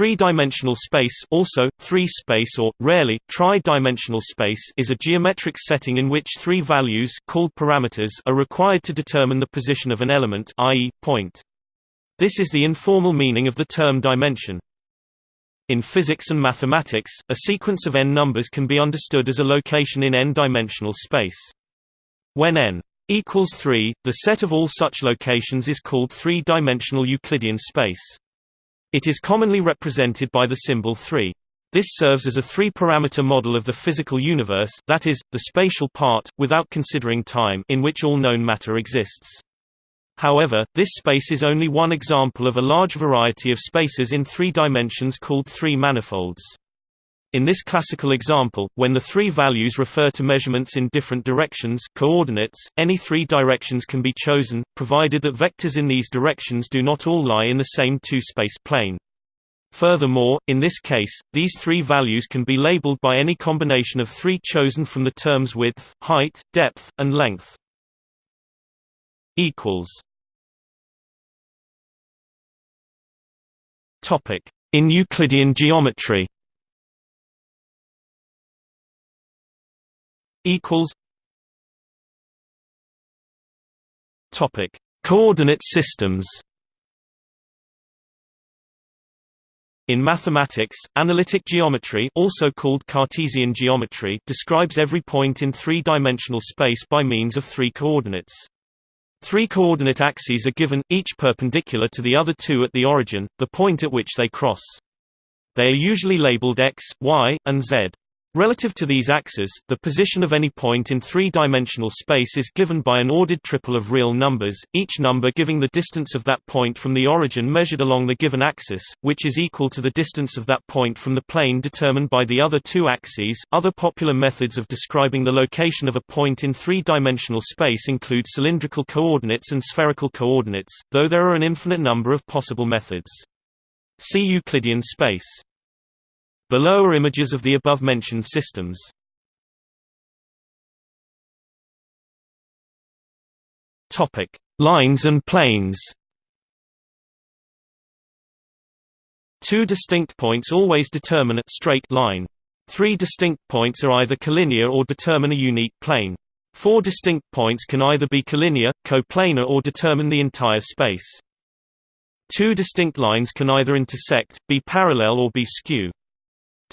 three-dimensional space also, three-space or, rarely, tri-dimensional space is a geometric setting in which three values called parameters are required to determine the position of an element i.e., point. This is the informal meaning of the term dimension. In physics and mathematics, a sequence of n numbers can be understood as a location in n-dimensional space. When n equals 3, the set of all such locations is called three-dimensional Euclidean space. It is commonly represented by the symbol 3. This serves as a three-parameter model of the physical universe that is, the spatial part, without considering time in which all known matter exists. However, this space is only one example of a large variety of spaces in three dimensions called three manifolds. In this classical example, when the three values refer to measurements in different directions coordinates, any three directions can be chosen, provided that vectors in these directions do not all lie in the same two-space plane. Furthermore, in this case, these three values can be labeled by any combination of three chosen from the terms width, height, depth, and length. In Euclidean geometry equals Topic: Coordinate systems. In mathematics, analytic geometry also called Cartesian geometry describes every point in three-dimensional space by means of three coordinates. Three coordinate axes are given, each perpendicular to the other two at the origin, the point at which they cross. They are usually labeled x, y, and z. Relative to these axes, the position of any point in three-dimensional space is given by an ordered triple of real numbers, each number giving the distance of that point from the origin measured along the given axis, which is equal to the distance of that point from the plane determined by the other two axes. Other popular methods of describing the location of a point in three-dimensional space include cylindrical coordinates and spherical coordinates, though there are an infinite number of possible methods. See Euclidean space. Below are images of the above-mentioned systems. Topic: Lines and planes. Two distinct points always determine a straight line. Three distinct points are either collinear or determine a unique plane. Four distinct points can either be collinear, coplanar or determine the entire space. Two distinct lines can either intersect, be parallel or be skew.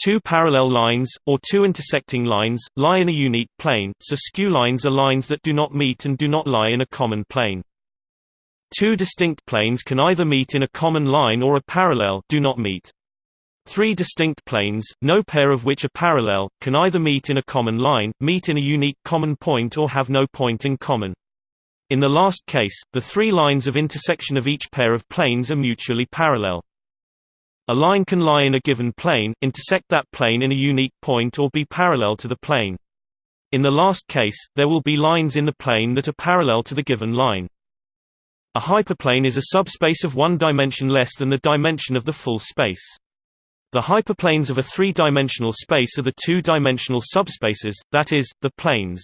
Two parallel lines, or two intersecting lines, lie in a unique plane, so skew lines are lines that do not meet and do not lie in a common plane. Two distinct planes can either meet in a common line or a parallel do not meet. Three distinct planes, no pair of which are parallel, can either meet in a common line, meet in a unique common point or have no point in common. In the last case, the three lines of intersection of each pair of planes are mutually parallel. A line can lie in a given plane, intersect that plane in a unique point or be parallel to the plane. In the last case, there will be lines in the plane that are parallel to the given line. A hyperplane is a subspace of one dimension less than the dimension of the full space. The hyperplanes of a three-dimensional space are the two-dimensional subspaces, that is, the planes.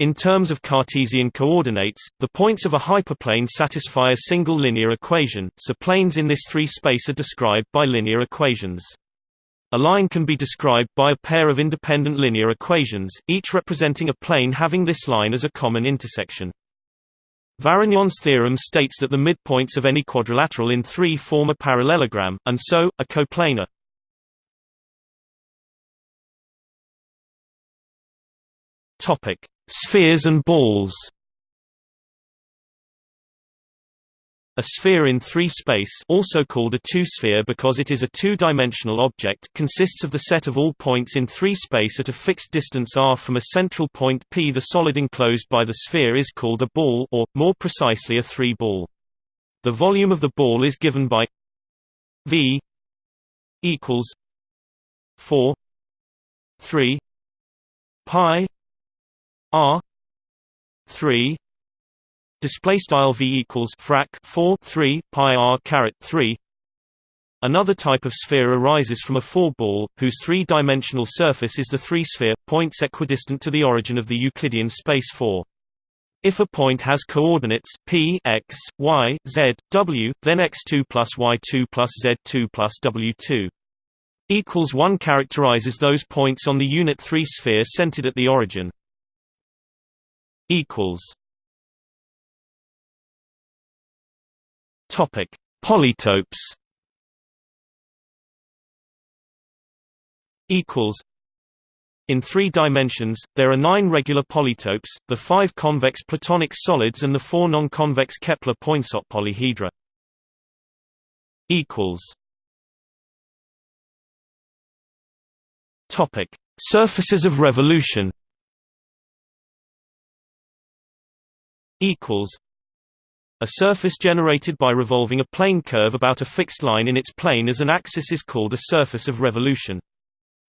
In terms of Cartesian coordinates, the points of a hyperplane satisfy a single linear equation, so planes in this three-space are described by linear equations. A line can be described by a pair of independent linear equations, each representing a plane having this line as a common intersection. Varignon's theorem states that the midpoints of any quadrilateral in 3 form a parallelogram, and so, a coplanar. Topic: Spheres and balls A sphere in three-space also called a two-sphere because it is a two-dimensional object consists of the set of all points in three-space at a fixed distance r from a central point P. The solid enclosed by the sphere is called a ball or, more precisely a three-ball. The volume of the ball is given by V equals 4 3 pi R three display style V equals frac 4 3 pi R caret 3 Another type of sphere arises from a four-ball, whose three-dimensional surface is the three-sphere, points equidistant to the origin of the Euclidean space 4. If a point has coordinates p x, y, z, w, then x2 plus y2 plus z2 plus w2 equals 1 characterizes those points on the unit 3 sphere centered at the origin. Equals Topic: Polytopes. Equals. In three dimensions, there are nine regular polytopes, the five convex Platonic solids and the four non-convex Kepler-Poinsot polyhedra. Equals. Topic: Surfaces of revolution. Equals. A surface generated by revolving a plane curve about a fixed line in its plane as an axis is called a surface of revolution.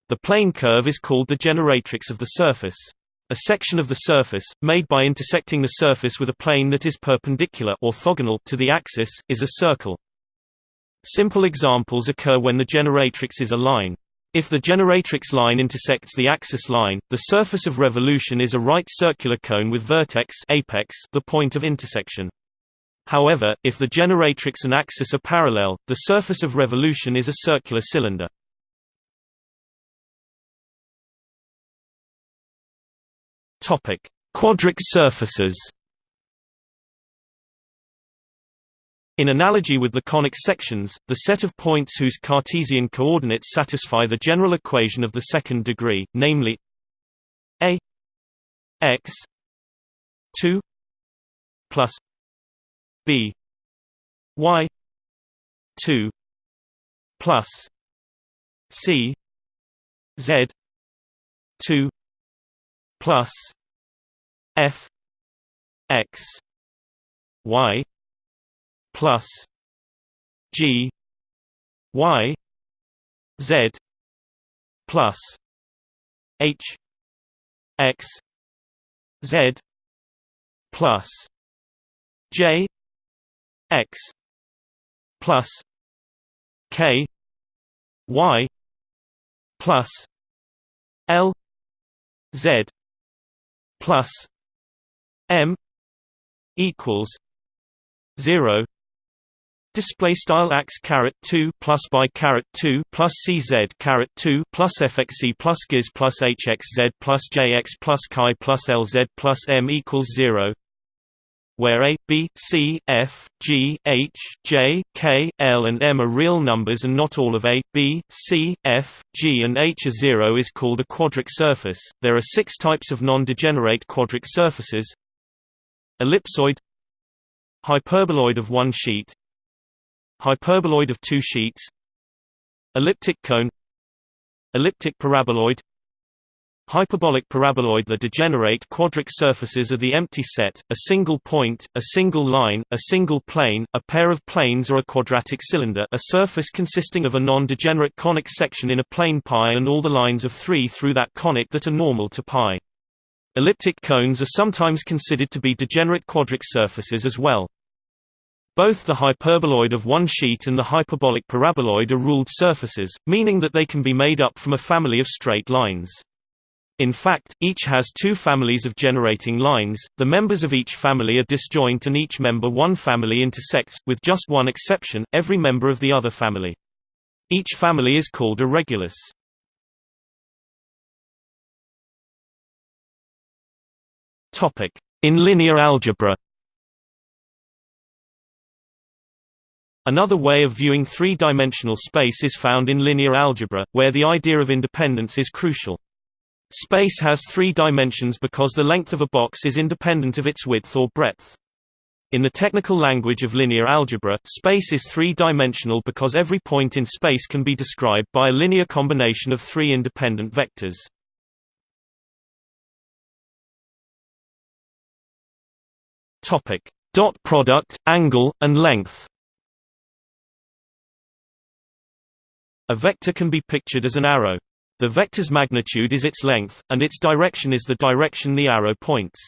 The plane curve is called the generatrix of the surface. A section of the surface, made by intersecting the surface with a plane that is perpendicular orthogonal to the axis, is a circle. Simple examples occur when the generatrix is a line. If the generatrix line intersects the axis line, the surface of revolution is a right circular cone with vertex apex the point of intersection. However, if the generatrix and axis are parallel, the surface of revolution is a circular cylinder. Quadric surfaces. In analogy with the conic sections, the set of points whose Cartesian coordinates satisfy the general equation of the second degree, namely a x 2 plus b y 2 plus c z 2 plus f x y plus g y z plus h x z plus j x plus k y plus l z plus m equals 0 Display style ax caret two plus by caret two plus cz two plus fxc plus giz plus hxz plus jx plus chi plus lz plus m equals zero where a, b, c, f, g, h, j, k, l and m are real numbers and not all of a, b, c, f, g and h are zero is called a quadric surface. There are six types of non-degenerate quadric surfaces Ellipsoid Hyperboloid of one sheet Hyperboloid of two sheets Elliptic cone Elliptic paraboloid Hyperbolic paraboloid The degenerate quadric surfaces are the empty set, a single point, a single line, a single plane, a pair of planes or a quadratic cylinder a surface consisting of a non-degenerate conic section in a plane pi and all the lines of 3 through that conic that are normal to pi. Elliptic cones are sometimes considered to be degenerate quadric surfaces as well. Both the hyperboloid of one sheet and the hyperbolic paraboloid are ruled surfaces, meaning that they can be made up from a family of straight lines. In fact, each has two families of generating lines, the members of each family are disjoint and each member one family intersects, with just one exception, every member of the other family. Each family is called a regulus. In linear algebra Another way of viewing three-dimensional space is found in linear algebra, where the idea of independence is crucial. Space has three dimensions because the length of a box is independent of its width or breadth. In the technical language of linear algebra, space is three-dimensional because every point in space can be described by a linear combination of three independent vectors. Dot product, angle, and length. A vector can be pictured as an arrow. The vector's magnitude is its length, and its direction is the direction the arrow points.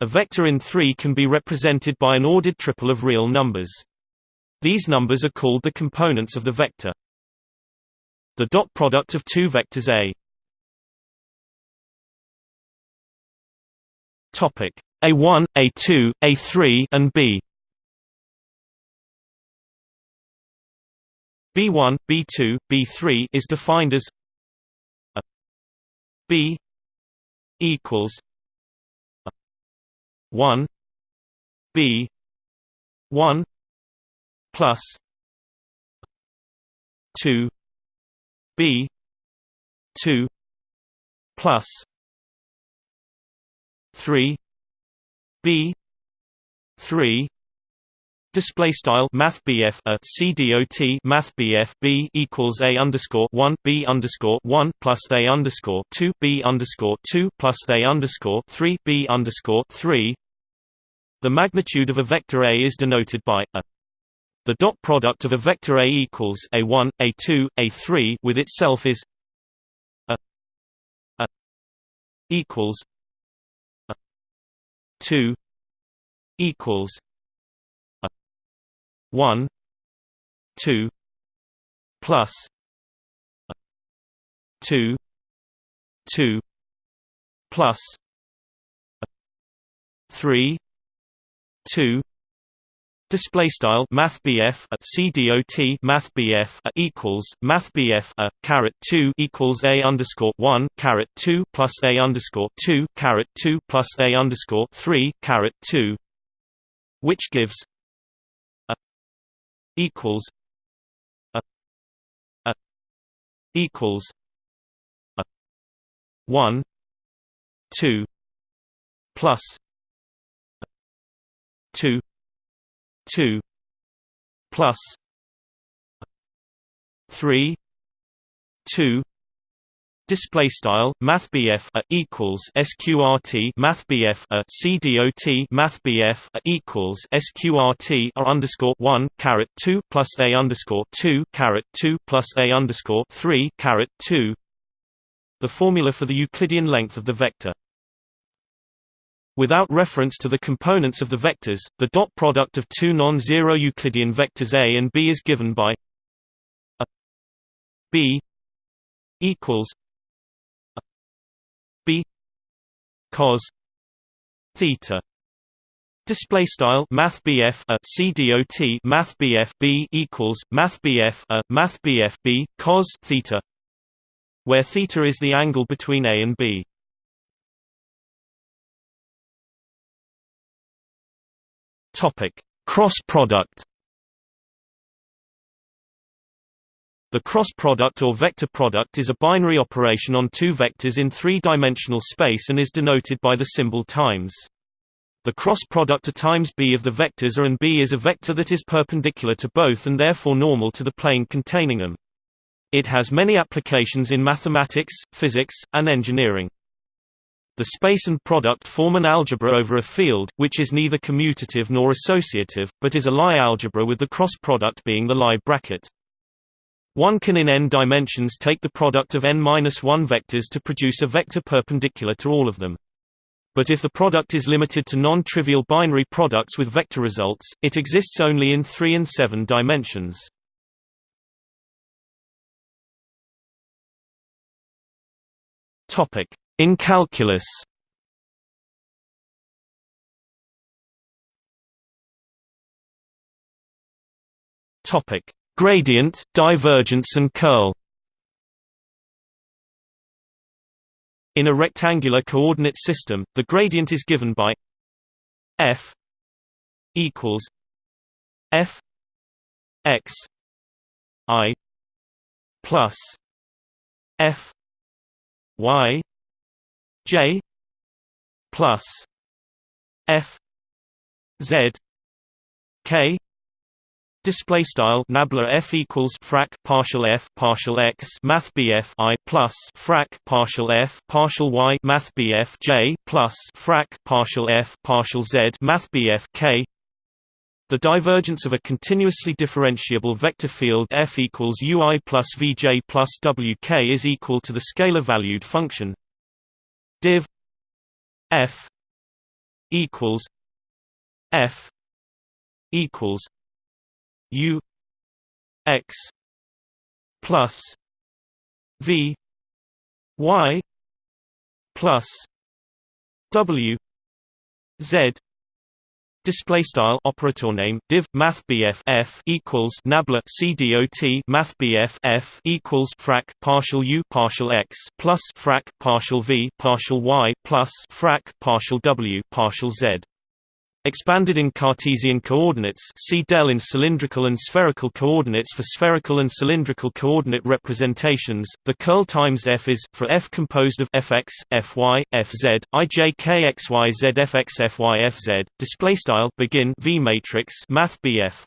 A vector in 3 can be represented by an ordered triple of real numbers. These numbers are called the components of the vector. The dot product of two vectors A. Topic: A1, A2, A3 and B. B1, B2, B3 is defined as a B equals 1 B 1 plus 2 B 2 plus 3 B 3 Display style Math BF a uh, CDOT Math BF B equals A underscore one B underscore one plus A underscore two B underscore two plus A underscore three B underscore three. The magnitude of a vector A is denoted by a. The dot product of a vector A equals A1, A2, A3 with itself is a a equals a 2 equals 1 2 plus 2 2 plus 3 2 Display style Math BF at CDOT Math BF a equals Math BF a caret two equals A underscore one caret two plus A underscore two caret two plus A underscore three caret two. Which gives equals a a equals a 1 2 plus 2 2 plus 3 2 Display style MathBF a equals SQRT MathBF a CDOT MathBF a equals SQRT a underscore one caret two plus A underscore two caret two plus A underscore three caret two. The formula for the Euclidean length of the vector. Without reference to the components of the vectors, the dot product of two non-zero Euclidean vectors A and B is given by a B equals cos theta Display style Math BF a CDOT Math BF B equals Math BF a Math BF B cos theta where theta is the angle between A and B. Topic Cross product The cross product or vector product is a binary operation on two vectors in three-dimensional space and is denoted by the symbol times. The cross product A times b of the vectors A and b is a vector that is perpendicular to both and therefore normal to the plane containing them. It has many applications in mathematics, physics, and engineering. The space and product form an algebra over a field, which is neither commutative nor associative, but is a Lie algebra with the cross product being the Lie bracket. One can in n dimensions take the product of n-1 vectors to produce a vector perpendicular to all of them. But if the product is limited to non-trivial binary products with vector results, it exists only in 3 and 7 dimensions. In calculus Topic Gradient, divergence and curl. In a rectangular coordinate system, the gradient is given by f equals f x i plus f y j plus f z k Display style nabla f equals frac partial f partial x math bf i plus frac partial f partial y math bf j plus frac partial f partial z math bf k. The divergence of a continuously differentiable vector field f equals ui plus vj plus wk is equal to the scalar-valued function div f equals f equals U X plus V Y plus W z Display style operator name div math f equals nabla cdot math f equals frac partial u partial x plus frac partial v partial y plus frac partial w partial z Expanded in Cartesian coordinates see del in cylindrical and spherical coordinates for spherical and cylindrical coordinate representations, the curl times f is, for f composed of fx, fy, fz, ij kxyz fx fy fz, displaystyle begin v matrix math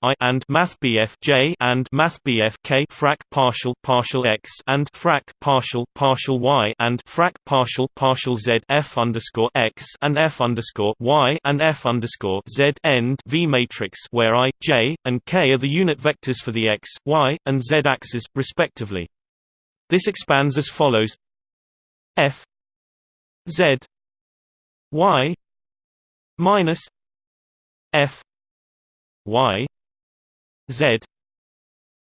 i and math j and math k frac partial partial x and frac partial partial y and frac partial partial z f underscore x and f underscore y and f underscore underscore z end V matrix where i, j, and k are the unit vectors for the x, y, and z axes, respectively. This expands as follows: f z y minus f y z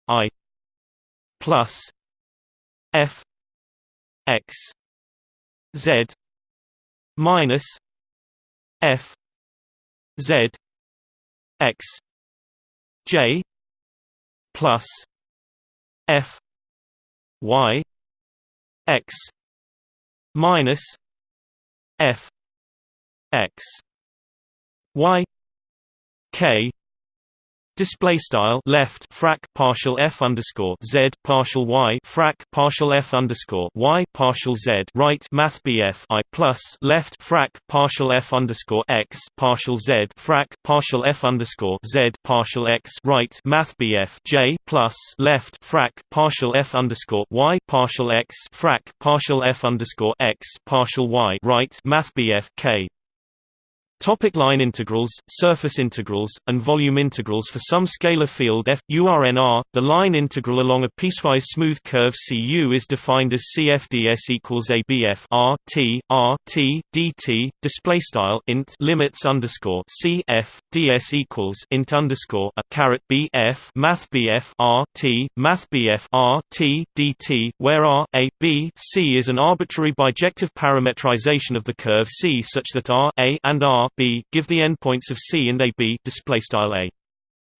i plus f x z minus f Z X J plus F Y X minus F X Y K Display style left frac partial f underscore z partial y frac partial f underscore y partial z right math bf i plus left frac partial f underscore x partial z frac partial f underscore z partial x right math bf j plus left frac partial f underscore y partial x frac partial f underscore x partial y right math bf k Topic line integrals, surface integrals, and volume integrals For some scalar field f, URNR, the line integral along a piecewise smooth curve Cu is defined as CFDS equals ABF R T R T dt. Display style int limits underscore CF ds equals int underscore a caret BF Math BF R T Math BF R T dt, where R A B C is an arbitrary bijective parametrization of the curve C such that R A and R B give the endpoints of C and AB display style A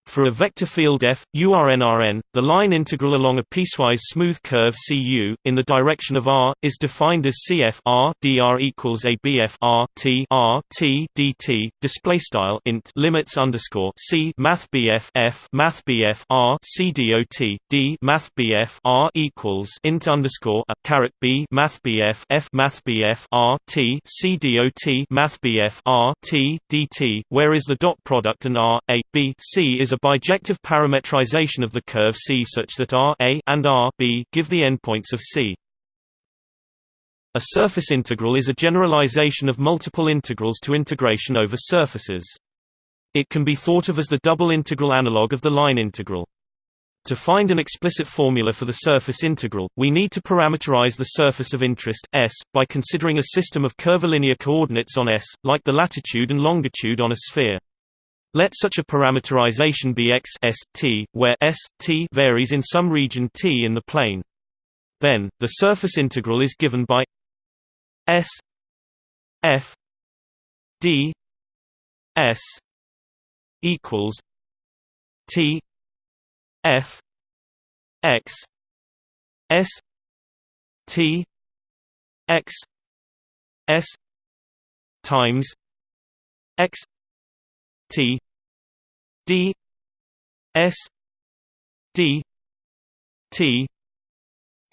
for a vector field f, URNRN, the line integral along a piecewise smooth curve Cu, in the direction of r, is defined as Cf r dr equals ABF r t r t dt. Display style int limits underscore C Math BF f Math BF r C dot d Math BF r equals int underscore a caret B Math BF f Math BF r t C dot Math BF r t dt, where is the dot product and r a b c is a bijective parametrization of the curve C such that R A and R B give the endpoints of C. A surface integral is a generalization of multiple integrals to integration over surfaces. It can be thought of as the double integral analog of the line integral. To find an explicit formula for the surface integral, we need to parameterize the surface of interest, S, by considering a system of curvilinear coordinates on S, like the latitude and longitude on a sphere. Let such a parameterization be x s t, where s t varies in some region t in the plane. Then, the surface integral is given by s f d s equals t f x s t x s times x T D S D T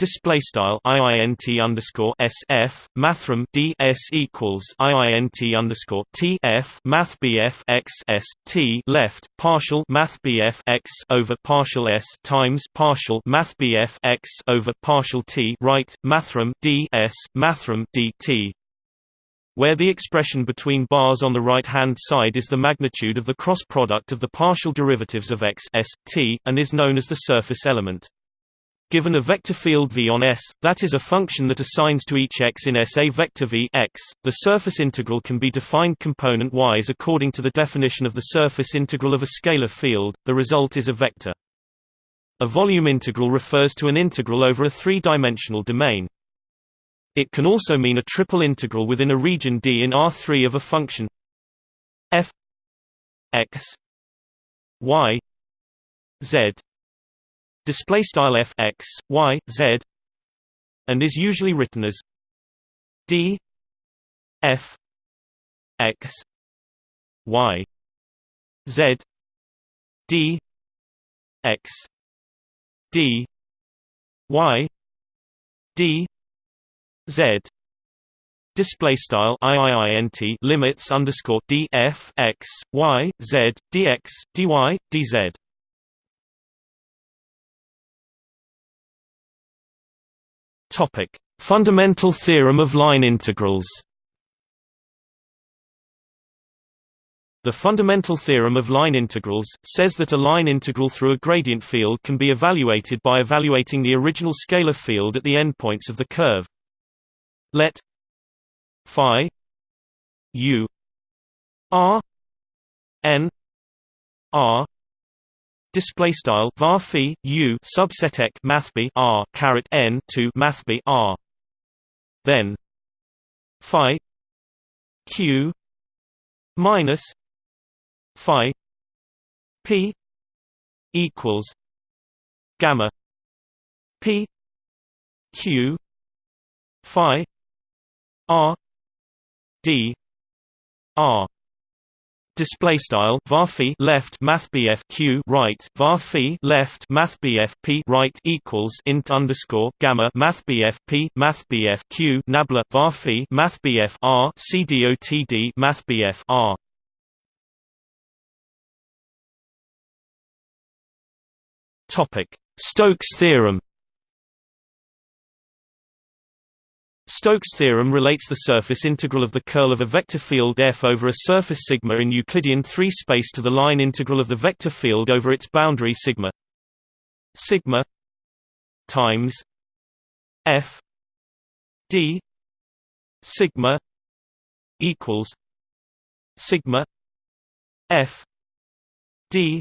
display style iint underscore sf mathrm d s equals iint underscore t f math bf x s t left partial math bf x over partial s times partial math bf x over partial t right mathrm d s mathrm d t where the expression between bars on the right-hand side is the magnitude of the cross product of the partial derivatives of x s, t, and is known as the surface element. Given a vector field V on S, that is a function that assigns to each x in S a vector V x, the surface integral can be defined component-wise according to the definition of the surface integral of a scalar field, the result is a vector. A volume integral refers to an integral over a three-dimensional domain. It can also mean a triple integral within a region D in R3 of a function. F x y z. Display style f x y z. And is usually written as d f x y z. D x d y d z. Display style iiint limits underscore d f x y z dx dy dz topic fundamental theorem of line integrals. The fundamental theorem of line integrals, says that a line integral through a gradient field can be evaluated by evaluating the original scalar field at the endpoints of the curve. Let phi u r n r display style var phi u subset ek mathb r caret n to mathb r then phi q minus phi p equals gamma p q phi r d r Display style var left math q right var left math p right equals int underscore gamma math p math q nabla var math r c dotd math r Topic: Stokes theorem. Stokes theorem relates the surface integral of the curl of a vector field f over a surface sigma in Euclidean 3 space to the line integral of the vector field over its boundary sigma. Sigma times f d sigma equals sigma f d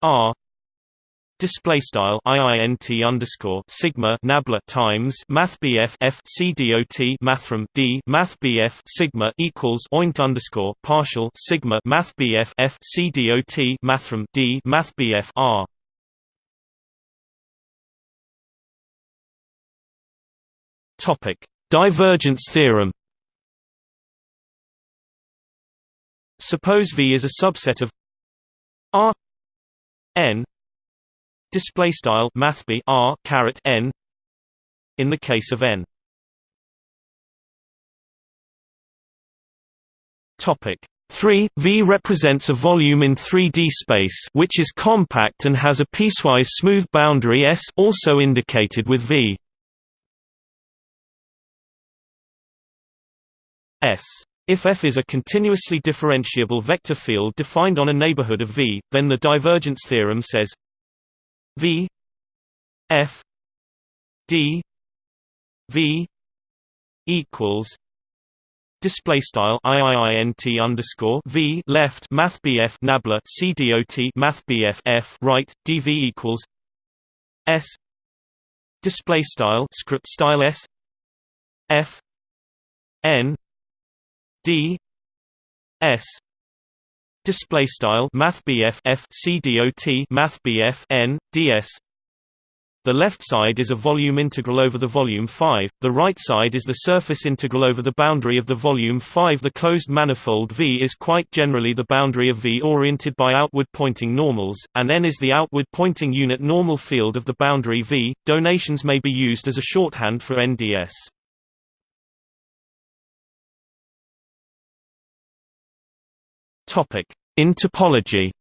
r display style iint underscore sigma nabla times math bf f c dot mathrm d math bf sigma equals oint underscore partial sigma math bf f c dot mathrm d math bf r. Topic. Divergence theorem suppose v is a subset of r n display style mathb r caret n. In the case of n. Topic. 3 V represents a volume in 3D space which is compact and has a piecewise smooth boundary S also indicated with V. S. If F is a continuously differentiable vector field defined on a neighborhood of V, then the divergence theorem says V F D V equals Display style IIINT underscore V left Math BF Nabla C dot Math BF F right DV equals S Display style script style S F N D S display style math f c dot math n ds the left side is a volume integral over the volume 5, the right side is the surface integral over the boundary of the volume 5. The closed manifold V is quite generally the boundary of V oriented by outward pointing normals, and N is the outward pointing unit normal field of the boundary V. Donations may be used as a shorthand for NDS. Topic: In topology.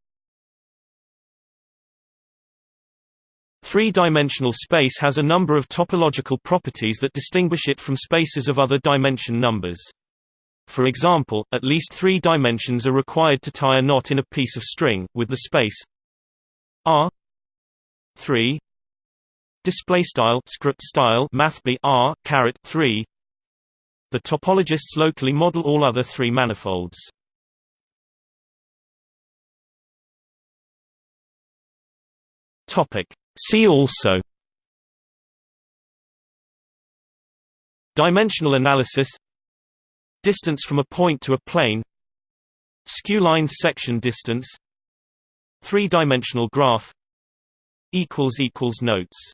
Three-dimensional space has a number of topological properties that distinguish it from spaces of other dimension numbers. For example, at least three dimensions are required to tie a knot in a piece of string, with the space R 3 display style script style math R caret 3 the topologists locally model all other three manifolds Topic. See also. Dimensional analysis. Distance from a point to a plane. Skew lines section distance. Three-dimensional graph. Notes